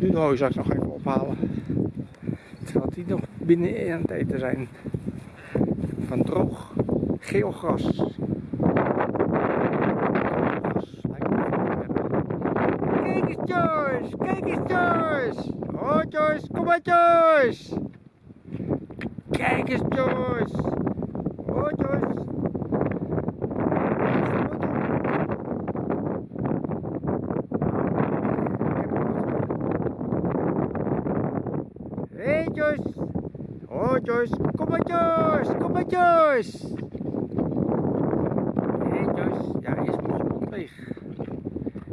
Nu de hooizak nog even ophalen. Terwijl die nog binnen aan het eten zijn. Van droog geel gras. Kijk eens Joyce, kijk eens Joyce. Oh Joyce, kom maar Joyce. Kijk eens Joyce. Oh Joyce. Hey Joyce. Oh Joyce, kom maar Joyce, kom maar Joyce. Hey Joyce, ja moet je mond leeg.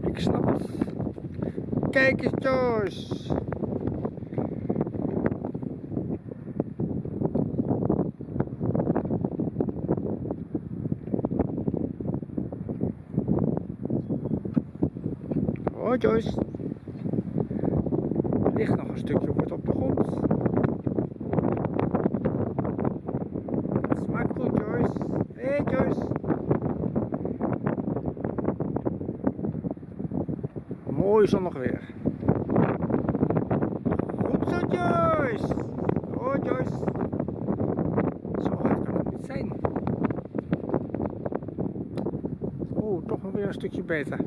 Ik snap het. Kijk eens Joyce. Oh Joyce. Er ligt nog een stukje wordt op de grond. Smaakt goed Joyce. Hey, Joyce. Mooi zonnig weer. Goed zo Joyce. Oh Joyce. Zo hard kan het niet zijn. Oh, toch nog weer een stukje beter.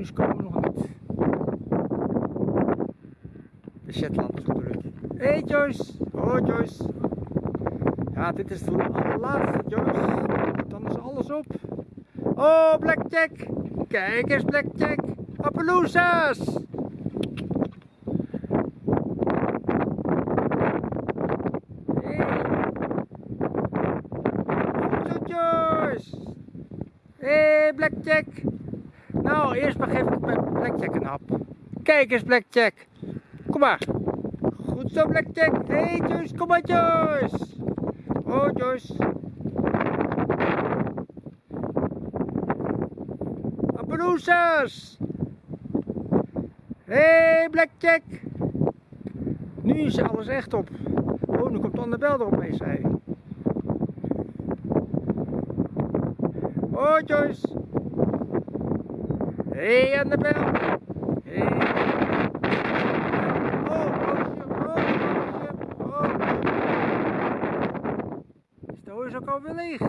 Ponies komen nog niet. De Shetlanders ik. Hé hey Joyce. Oh Joyce. Ja, dit is de allerlaatste Joyce. Dan is alles op. Oh, Blackjack. Kijk eens, Blackjack. Appaloosas. Hey, Blackjack. Nou, eerst maar geef ik Blackjack een hap. Kijk eens, Blackjack. Kom maar. Goed zo, Blackjack. Hé, hey, Joyce. Kom maar, Joyce. Oh, Joyce. Appaloosas. Hé, hey, Blackjack. Nu is alles echt op. Oh, nu komt Annabel er opeens, hé. Oh, Joyce. Hé, hey, Annabel. Hé. Hey. Oh, roosje, oh, roosje, oh. Is de hoes ook alweer leeg?